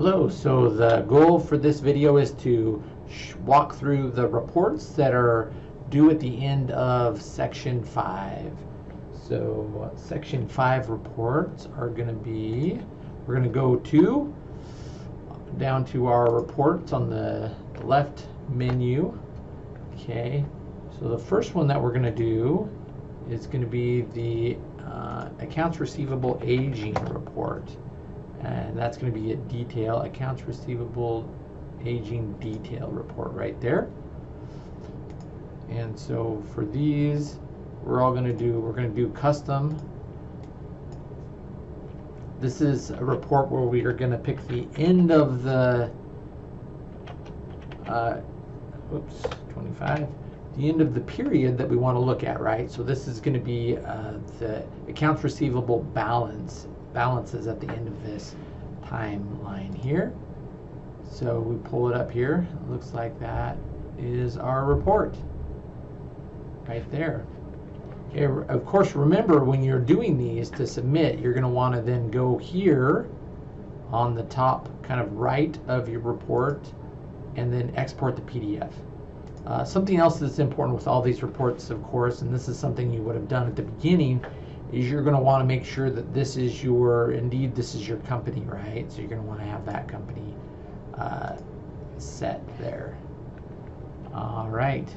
Hello, so the goal for this video is to walk through the reports that are due at the end of section 5. So section 5 reports are going to be, we're going to go to, down to our reports on the left menu. Okay, so the first one that we're going to do is going to be the uh, accounts receivable aging report and that's going to be a detail accounts receivable aging detail report right there. And so for these we're all going to do we're going to do custom. This is a report where we are going to pick the end of the uh, oops 25 the end of the period that we want to look at right? So this is going to be uh, the accounts receivable balance balances at the end of this timeline here. So we pull it up here. It looks like that is our report right there. Okay, of course, remember when you're doing these to submit, you're going to want to then go here on the top kind of right of your report and then export the PDF. Uh, something else that's important with all these reports, of course, and this is something you would have done at the beginning, is you're going to want to make sure that this is your, indeed, this is your company, right? So you're going to want to have that company uh, set there. All right.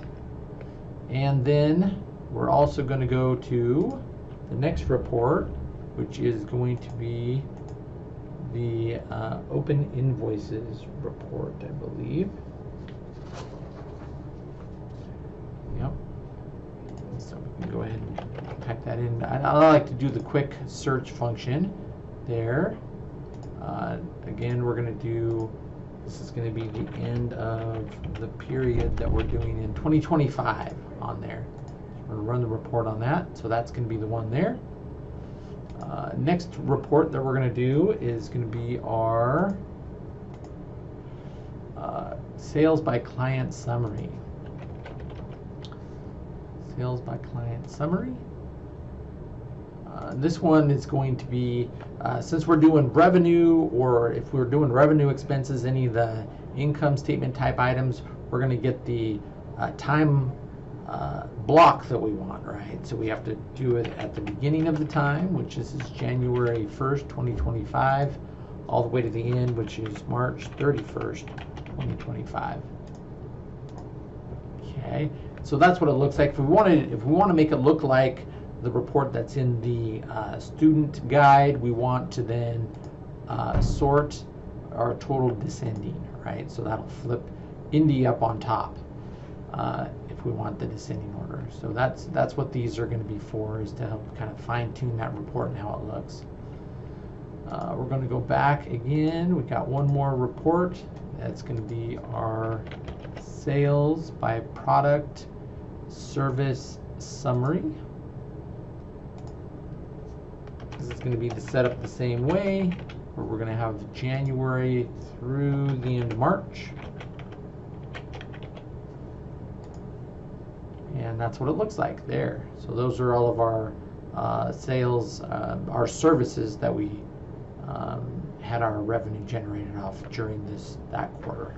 And then we're also going to go to the next report, which is going to be the uh, open invoices report, I believe. Yep. So we can go ahead and type that in. I, I like to do the quick search function there. Uh, again, we're going to do, this is going to be the end of the period that we're doing in 2025 on there. we're going to run the report on that. So that's going to be the one there. Uh, next report that we're going to do is going to be our uh, sales by client summary. Sales by client summary. Uh, this one is going to be, uh, since we're doing revenue, or if we're doing revenue expenses, any of the income statement type items, we're going to get the uh, time uh, block that we want, right? So we have to do it at the beginning of the time, which is, is January 1st, 2025, all the way to the end, which is March 31st, 2025. Okay, so that's what it looks like. If we want to, if we want to make it look like the report that's in the uh, student guide, we want to then uh, sort our total descending, right? So that'll flip Indy up on top uh, if we want the descending order. So that's that's what these are going to be for, is to help kind of fine tune that report and how it looks. Uh, we're going to go back again. We've got one more report. That's going to be our sales by product service summary. This is going to be the setup the same way, where we're going to have January through the end of March. And that's what it looks like there. So those are all of our uh, sales, uh, our services that we um, had our revenue generated off during this that quarter.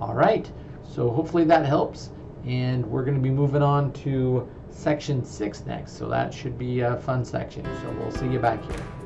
All right, so hopefully that helps. And we're going to be moving on to section six next. So that should be a fun section. So we'll see you back here.